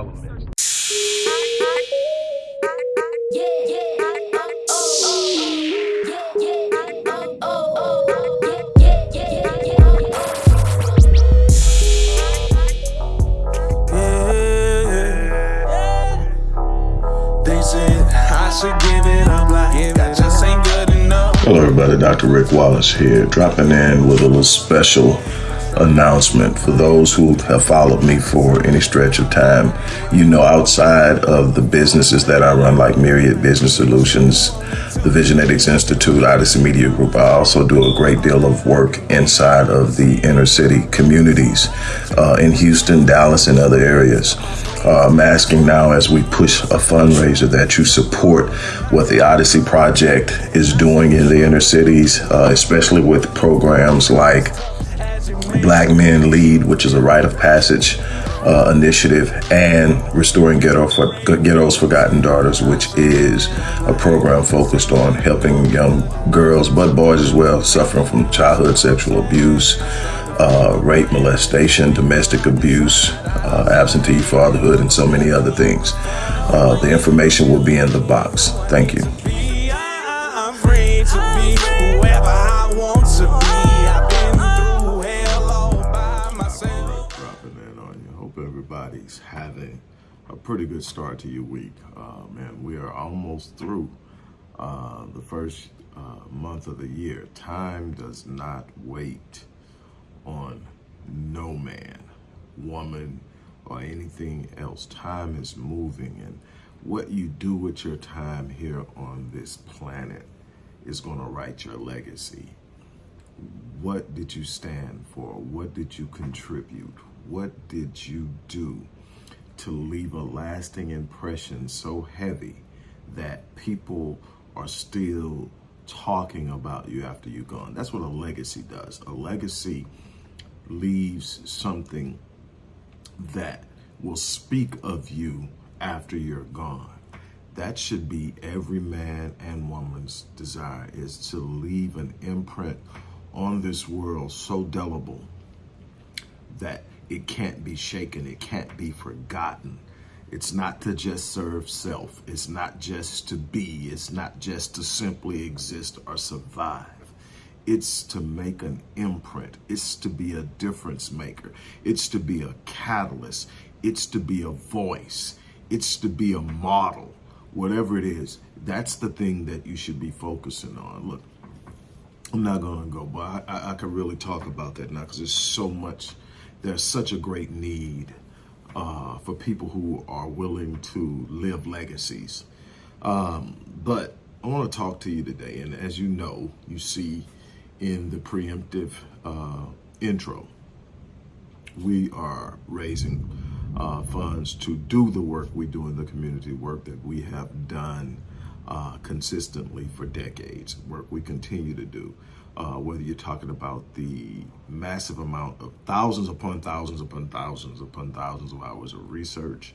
all of the elements. Hello everybody, Dr. Rick Wallace here, dropping in with a little special announcement for those who have followed me for any stretch of time. You know, outside of the businesses that I run, like Myriad Business Solutions, the Visionetics Institute, Odyssey Media Group, I also do a great deal of work inside of the inner city communities uh, in Houston, Dallas, and other areas. Uh, I'm asking now as we push a fundraiser that you support what the Odyssey Project is doing in the inner cities, uh, especially with programs like Black Men Lead, which is a rite of passage uh, initiative, and Restoring Ghetto for, Ghetto's Forgotten Daughters, which is a program focused on helping young girls, but boys as well, suffering from childhood sexual abuse, uh, rape, molestation, domestic abuse, uh, absentee fatherhood, and so many other things. Uh, the information will be in the box. Thank you. Pretty good start to your week. Uh, man, we are almost through uh, the first uh, month of the year. Time does not wait on no man, woman, or anything else. Time is moving, and what you do with your time here on this planet is going to write your legacy. What did you stand for? What did you contribute? What did you do to leave a lasting impression so heavy that people are still talking about you after you're gone? That's what a legacy does. A legacy leaves something that will speak of you after you're gone. That should be every man and woman's desire is to leave an imprint on this world so delible that it can't be shaken, it can't be forgotten. It's not to just serve self. It's not just to be. It's not just to simply exist or survive. It's to make an imprint. It's to be a difference maker. It's to be a catalyst. It's to be a voice. It's to be a model. Whatever it is, that's the thing that you should be focusing on. Look, I'm not going to go, but I, I, I can really talk about that now because there's so much there's such a great need uh, for people who are willing to live legacies. Um, but I want to talk to you today, and as you know, you see in the preemptive uh, intro, we are raising uh, funds to do the work we do in the community, work that we have done uh, consistently for decades, work we continue to do uh, whether you're talking about the massive amount of thousands upon thousands upon thousands upon thousands of hours of research,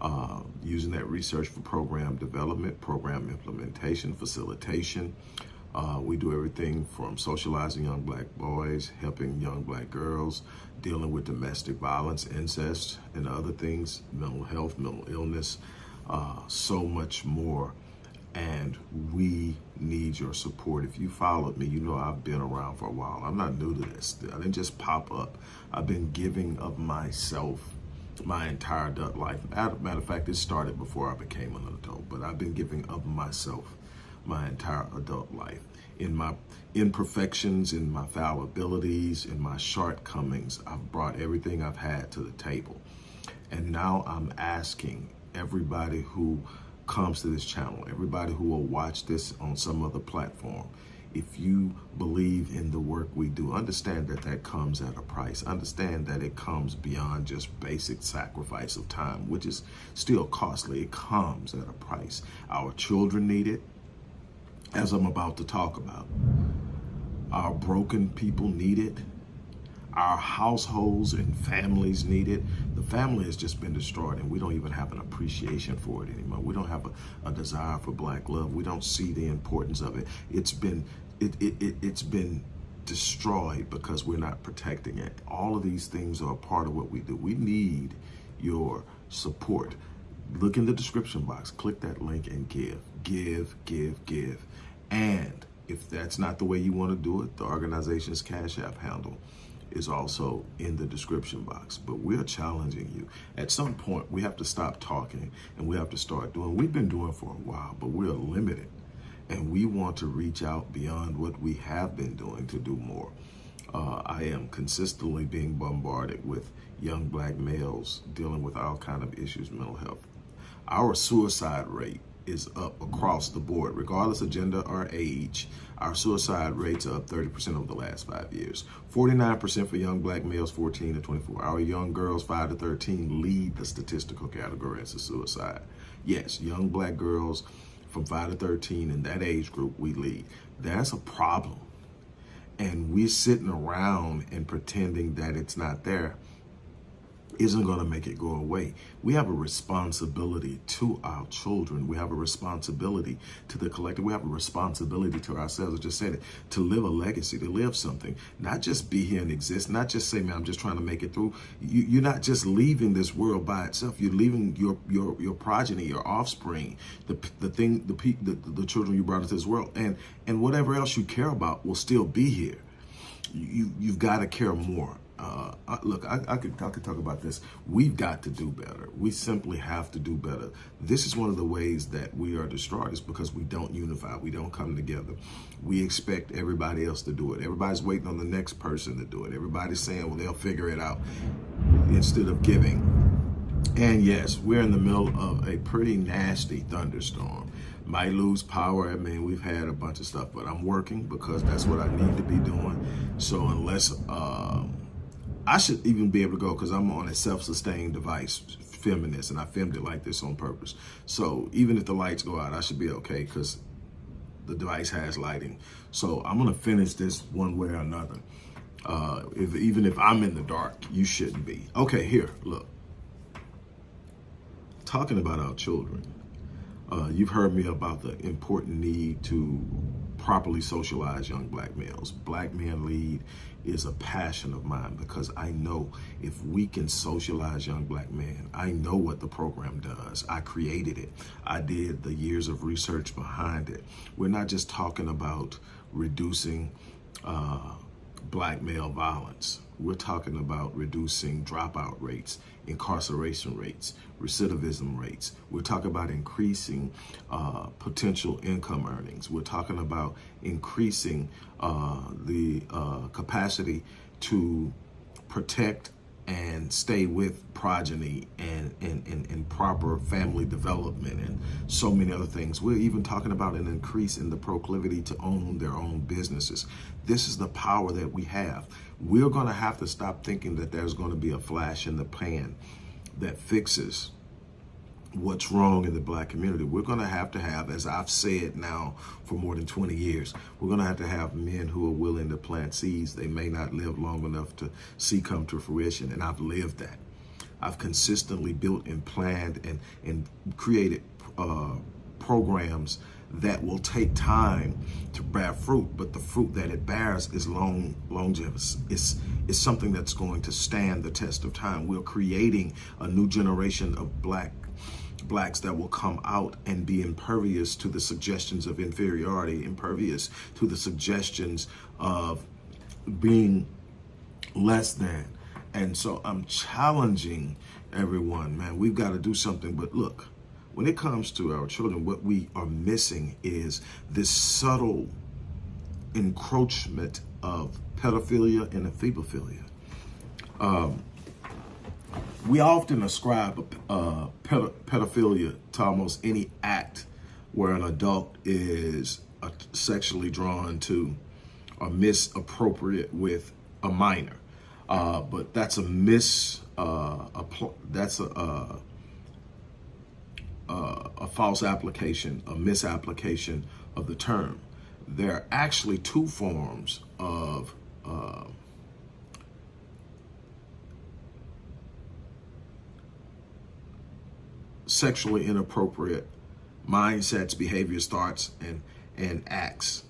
uh, using that research for program development, program implementation, facilitation. Uh, we do everything from socializing young black boys, helping young black girls, dealing with domestic violence, incest, and other things, mental health, mental illness, uh, so much more and we need your support. If you followed me, you know I've been around for a while. I'm not new to this. I didn't just pop up. I've been giving of myself my entire adult life. Matter of fact, it started before I became an adult, but I've been giving of myself my entire adult life. In my imperfections, in my fallibilities, in my shortcomings, I've brought everything I've had to the table. And now I'm asking everybody who comes to this channel, everybody who will watch this on some other platform, if you believe in the work we do, understand that that comes at a price. Understand that it comes beyond just basic sacrifice of time, which is still costly. It comes at a price. Our children need it, as I'm about to talk about. Our broken people need it. Our households and families need it. The family has just been destroyed and we don't even have an appreciation for it anymore. We don't have a, a desire for black love. We don't see the importance of it. It's been, it, it, it, it's been destroyed because we're not protecting it. All of these things are a part of what we do. We need your support. Look in the description box, click that link and give, give, give, give. And if that's not the way you want to do it, the organization's Cash App handle is also in the description box. But we're challenging you. At some point, we have to stop talking and we have to start doing. We've been doing for a while, but we're limited. And we want to reach out beyond what we have been doing to do more. Uh, I am consistently being bombarded with young black males dealing with all kind of issues, mental health. Our suicide rate is up across the board, regardless of gender or age. Our suicide rates are up 30% over the last five years. 49% for young black males 14 to 24. Our young girls 5 to 13 lead the statistical category as a suicide. Yes, young black girls from 5 to 13 in that age group, we lead. That's a problem. And we're sitting around and pretending that it's not there isn't going to make it go away. We have a responsibility to our children. We have a responsibility to the collective. We have a responsibility to ourselves. I just said it, to live a legacy, to live something, not just be here and exist, not just say, man, I'm just trying to make it through. You, are not just leaving this world by itself. You're leaving your your your progeny, your offspring, the the thing, the the, the children you brought into this world, and and whatever else you care about will still be here. You you've got to care more uh, look, I, I, could I could talk about this. We've got to do better. We simply have to do better. This is one of the ways that we are destroyed is because we don't unify. We don't come together. We expect everybody else to do it. Everybody's waiting on the next person to do it. Everybody's saying, well, they'll figure it out instead of giving. And yes, we're in the middle of a pretty nasty thunderstorm. Might lose power. I mean, we've had a bunch of stuff, but I'm working because that's what I need to be doing. So unless... Uh, I should even be able to go because I'm on a self-sustained device, feminist, and I filmed it like this on purpose. So even if the lights go out, I should be okay because the device has lighting. So I'm gonna finish this one way or another. Uh, if, even if I'm in the dark, you shouldn't be. Okay, here, look. Talking about our children, uh, you've heard me about the important need to properly socialize young black males. Black Men Lead is a passion of mine because I know if we can socialize young black men, I know what the program does. I created it. I did the years of research behind it. We're not just talking about reducing uh, black male violence. We're talking about reducing dropout rates, incarceration rates, recidivism rates. We're talking about increasing uh, potential income earnings. We're talking about increasing uh, the uh, capacity to protect and stay with progeny and, and, and, and, proper family development and so many other things. We're even talking about an increase in the proclivity to own their own businesses. This is the power that we have. We're going to have to stop thinking that there's going to be a flash in the pan that fixes what's wrong in the black community. We're going to have to have, as I've said now for more than 20 years, we're going to have to have men who are willing to plant seeds they may not live long enough to see come to fruition. And I've lived that. I've consistently built and planned and, and created uh, programs that will take time to bear fruit, but the fruit that it bears is long longevity. It's, it's something that's going to stand the test of time. We're creating a new generation of black blacks that will come out and be impervious to the suggestions of inferiority, impervious to the suggestions of being less than. And so I'm challenging everyone, man, we've got to do something. But look, when it comes to our children, what we are missing is this subtle encroachment of pedophilia and ephebophilia. Um, we often ascribe uh, pedophilia to almost any act where an adult is uh, sexually drawn to or misappropriate with a minor. Uh, but that's a mis, uh, that's a, a, a false application, a misapplication of the term. There are actually two forms of uh, sexually inappropriate mindsets, behaviors, thoughts, and, and acts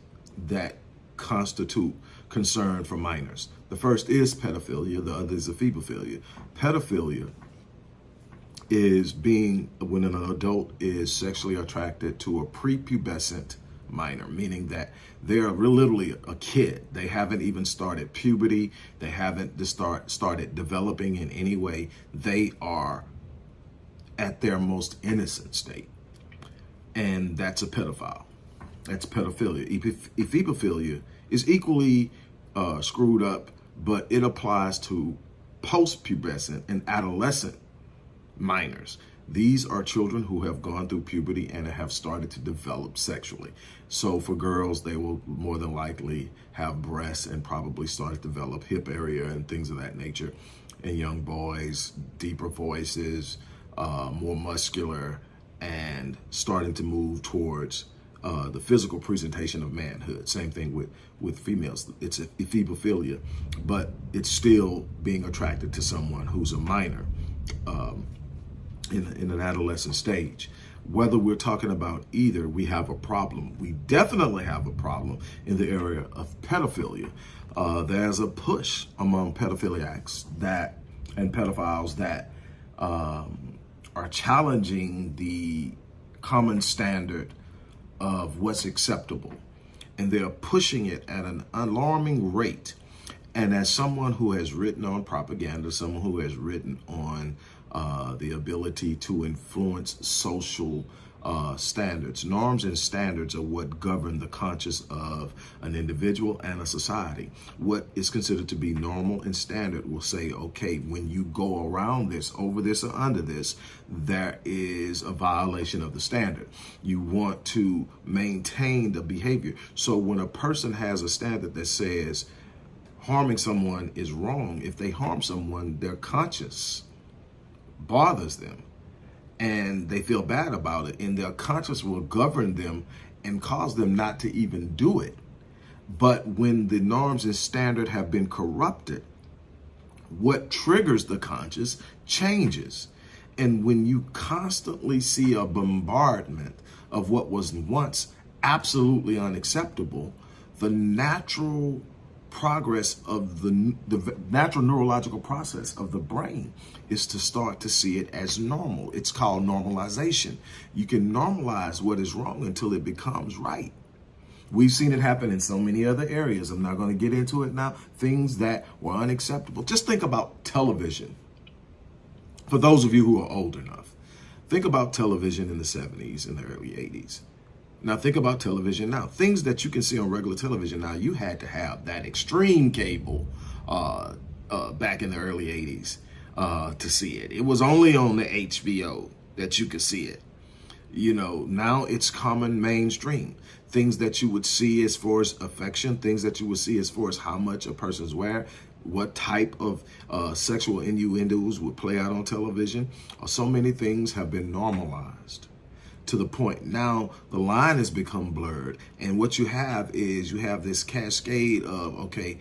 that constitute concern for minors. The first is pedophilia, the other is ephebophilia. Pedophilia is being when an adult is sexually attracted to a prepubescent minor, meaning that they're literally a kid. They haven't even started puberty. They haven't start started developing in any way. They are at their most innocent state. And that's a pedophile. That's pedophilia. Ephebophilia is equally uh, screwed up, but it applies to post-pubescent and adolescent minors. These are children who have gone through puberty and have started to develop sexually. So for girls, they will more than likely have breasts and probably start to develop hip area and things of that nature. And young boys, deeper voices, uh, more muscular, and starting to move towards uh, the physical presentation of manhood. Same thing with, with females. It's ephebophilia, but it's still being attracted to someone who's a minor. Um, in, in an adolescent stage. Whether we're talking about either, we have a problem. We definitely have a problem in the area of pedophilia. Uh, there's a push among pedophiliacs that and pedophiles that um, are challenging the common standard of what's acceptable. And they're pushing it at an alarming rate. And as someone who has written on propaganda, someone who has written on uh, the ability to influence social uh, standards. Norms and standards are what govern the conscience of an individual and a society. What is considered to be normal and standard will say, okay, when you go around this, over this, or under this, there is a violation of the standard. You want to maintain the behavior. So when a person has a standard that says harming someone is wrong, if they harm someone, they're conscience bothers them and they feel bad about it and their conscience will govern them and cause them not to even do it. But when the norms and standard have been corrupted, what triggers the conscience changes. And when you constantly see a bombardment of what was once absolutely unacceptable, the natural progress of the, the natural neurological process of the brain is to start to see it as normal. It's called normalization. You can normalize what is wrong until it becomes right. We've seen it happen in so many other areas. I'm not going to get into it now. Things that were unacceptable. Just think about television. For those of you who are old enough, think about television in the 70s and the early 80s. Now think about television now. Things that you can see on regular television now, you had to have that extreme cable uh, uh, back in the early 80s uh, to see it. It was only on the HBO that you could see it. You know, now it's common mainstream. Things that you would see as far as affection, things that you would see as far as how much a person's wear, what type of uh, sexual innuendos would play out on television. Uh, so many things have been normalized to the point. Now the line has become blurred and what you have is you have this cascade of okay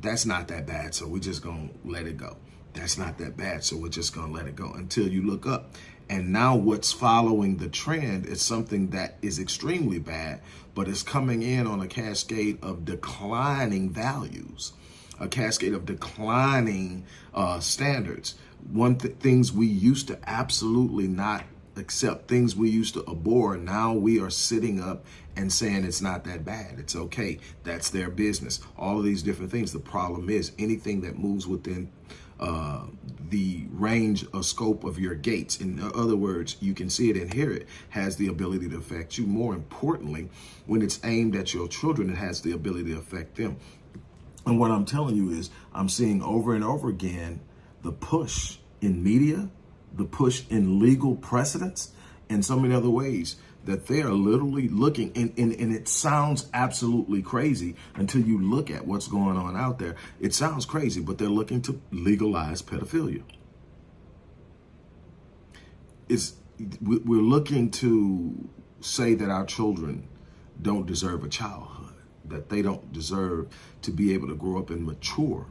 that's not that bad so we're just gonna let it go. That's not that bad so we're just gonna let it go until you look up. And now what's following the trend is something that is extremely bad but it's coming in on a cascade of declining values a cascade of declining uh, standards. One th things we used to absolutely not accept things we used to abhor. Now we are sitting up and saying it's not that bad. It's okay. That's their business. All of these different things. The problem is anything that moves within uh, the range or scope of your gates. In other words, you can see it and hear it, has the ability to affect you. More importantly, when it's aimed at your children, it has the ability to affect them. And what I'm telling you is I'm seeing over and over again the push in media the push in legal precedents and so many other ways that they are literally looking and, and, and it sounds absolutely crazy until you look at what's going on out there. It sounds crazy, but they're looking to legalize pedophilia. It's, we're looking to say that our children don't deserve a childhood, that they don't deserve to be able to grow up and mature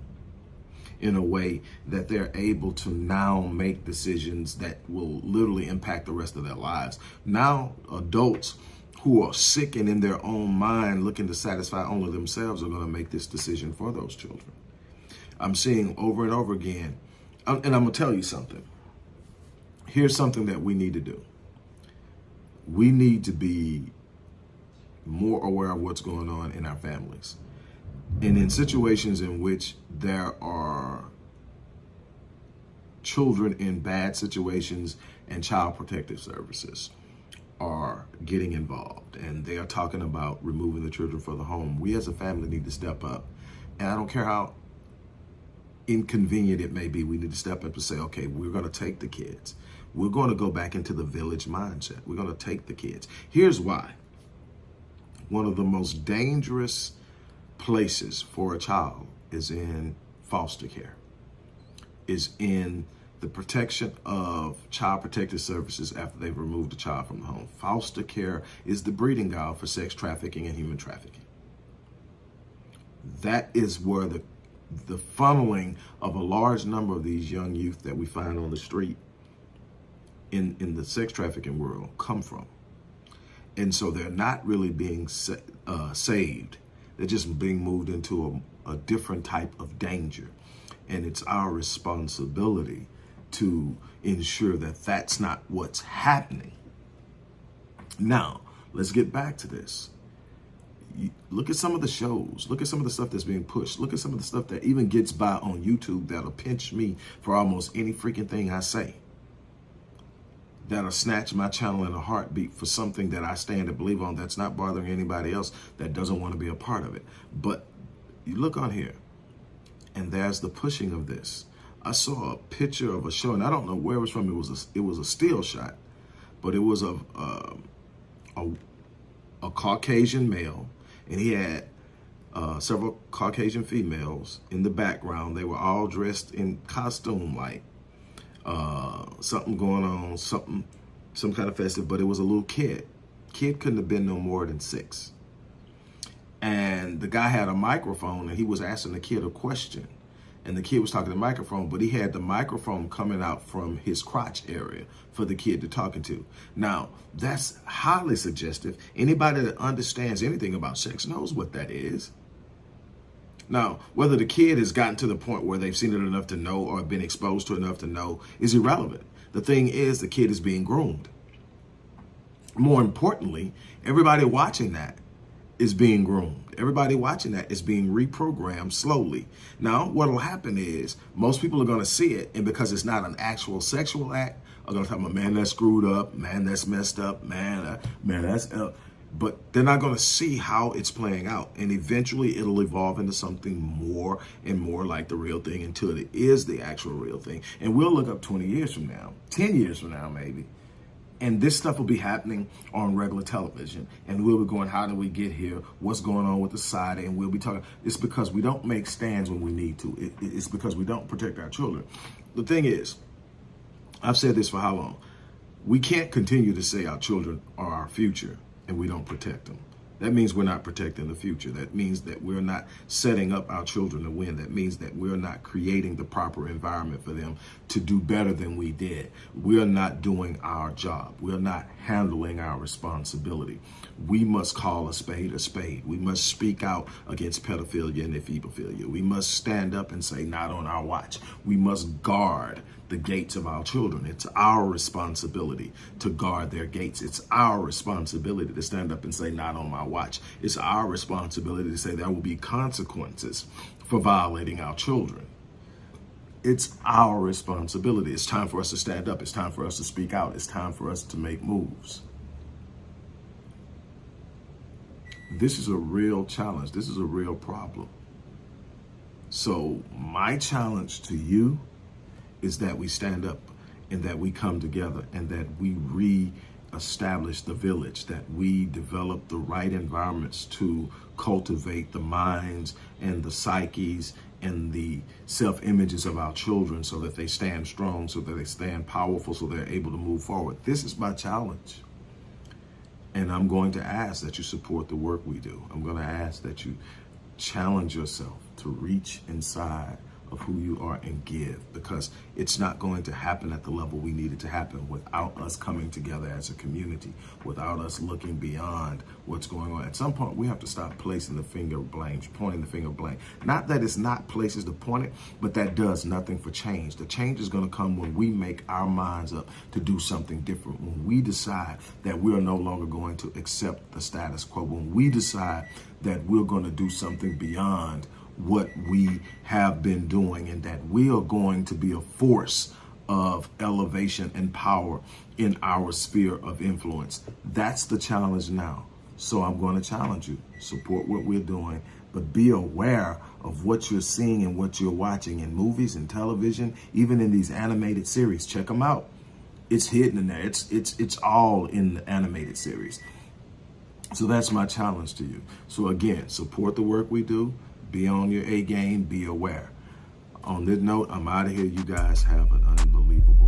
in a way that they're able to now make decisions that will literally impact the rest of their lives. Now, adults who are sick and in their own mind looking to satisfy only themselves are going to make this decision for those children. I'm seeing over and over again, um, and I'm going to tell you something. Here's something that we need to do. We need to be more aware of what's going on in our families. And in situations in which there are children in bad situations and child protective services are getting involved and they are talking about removing the children from the home, we as a family need to step up. And I don't care how inconvenient it may be, we need to step up and say, okay, we're going to take the kids. We're going to go back into the village mindset. We're going to take the kids. Here's why. One of the most dangerous places for a child is in foster care, is in the protection of child protective services after they've removed a child from the home. Foster care is the breeding ground for sex trafficking and human trafficking. That is where the the funneling of a large number of these young youth that we find on the street in, in the sex trafficking world come from. And so they're not really being sa uh, saved. They're just being moved into a, a different type of danger. And it's our responsibility to ensure that that's not what's happening. Now, let's get back to this. look at some of the shows. Look at some of the stuff that's being pushed. Look at some of the stuff that even gets by on YouTube that'll pinch me for almost any freaking thing I say. That'll snatch my channel in a heartbeat for something that I stand to believe on that's not bothering anybody else that doesn't want to be a part of it. But you look on here, and there's the pushing of this. I saw a picture of a show, and I don't know where it was from. It was a, it was a still shot, but it was a, uh, a, a Caucasian male, and he had uh, several Caucasian females in the background. They were all dressed in costume like uh, something going on, something, some kind of festive, but it was a little kid. Kid couldn't have been no more than six. And the guy had a microphone and he was asking the kid a question and the kid was talking to the microphone, but he had the microphone coming out from his crotch area for the kid to talking to. Now, that's highly suggestive. Anybody that understands anything about sex knows what that is. Now, whether the kid has gotten to the point where they've seen it enough to know or been exposed to enough to know is irrelevant. The thing is the kid is being groomed. More importantly, everybody watching that is being groomed. Everybody watching that is being reprogrammed slowly. Now, what will happen is most people are going to see it, and because it's not an actual sexual act, are going to talk about, man, that's screwed up, man, that's messed up, man, uh, man, that's... Uh, but they're not going to see how it's playing out. And eventually it'll evolve into something more and more like the real thing until it is the actual real thing. And we'll look up 20 years from now, 10 years from now, maybe, and this stuff will be happening on regular television. And we'll be going, how did we get here? What's going on with the side? And we'll be talking. It's because we don't make stands when we need to. It, it's because we don't protect our children. The thing is, I've said this for how long? We can't continue to say our children are our future and we don't protect them. That means we're not protecting the future. That means that we're not setting up our children to win. That means that we're not creating the proper environment for them to do better than we did. We're not doing our job. We're not handling our responsibility. We must call a spade a spade. We must speak out against pedophilia and ephebophilia. We must stand up and say, not on our watch. We must guard the gates of our children. It's our responsibility to guard their gates. It's our responsibility to stand up and say, not on my watch. It's our responsibility to say there will be consequences for violating our children. It's our responsibility. It's time for us to stand up. It's time for us to speak out. It's time for us to make moves. This is a real challenge. This is a real problem. So my challenge to you is that we stand up and that we come together and that we re-establish the village, that we develop the right environments to cultivate the minds and the psyches and the self-images of our children so that they stand strong, so that they stand powerful, so they're able to move forward. This is my challenge. And I'm going to ask that you support the work we do. I'm going to ask that you challenge yourself to reach inside of who you are and give because it's not going to happen at the level we need it to happen without us coming together as a community, without us looking beyond what's going on. At some point, we have to stop placing the finger blame, pointing the finger blame. Not that it's not places to point it, but that does nothing for change. The change is going to come when we make our minds up to do something different, when we decide that we are no longer going to accept the status quo, when we decide that we're going to do something beyond what we have been doing and that we are going to be a force of elevation and power in our sphere of influence. That's the challenge now. So I'm going to challenge you. Support what we're doing, but be aware of what you're seeing and what you're watching in movies and television, even in these animated series. Check them out. It's hidden in there. It's it's it's all in the animated series. So that's my challenge to you. So again, support the work we do. Be on your A game. Be aware. On this note, I'm out of here. You guys have an unbelievable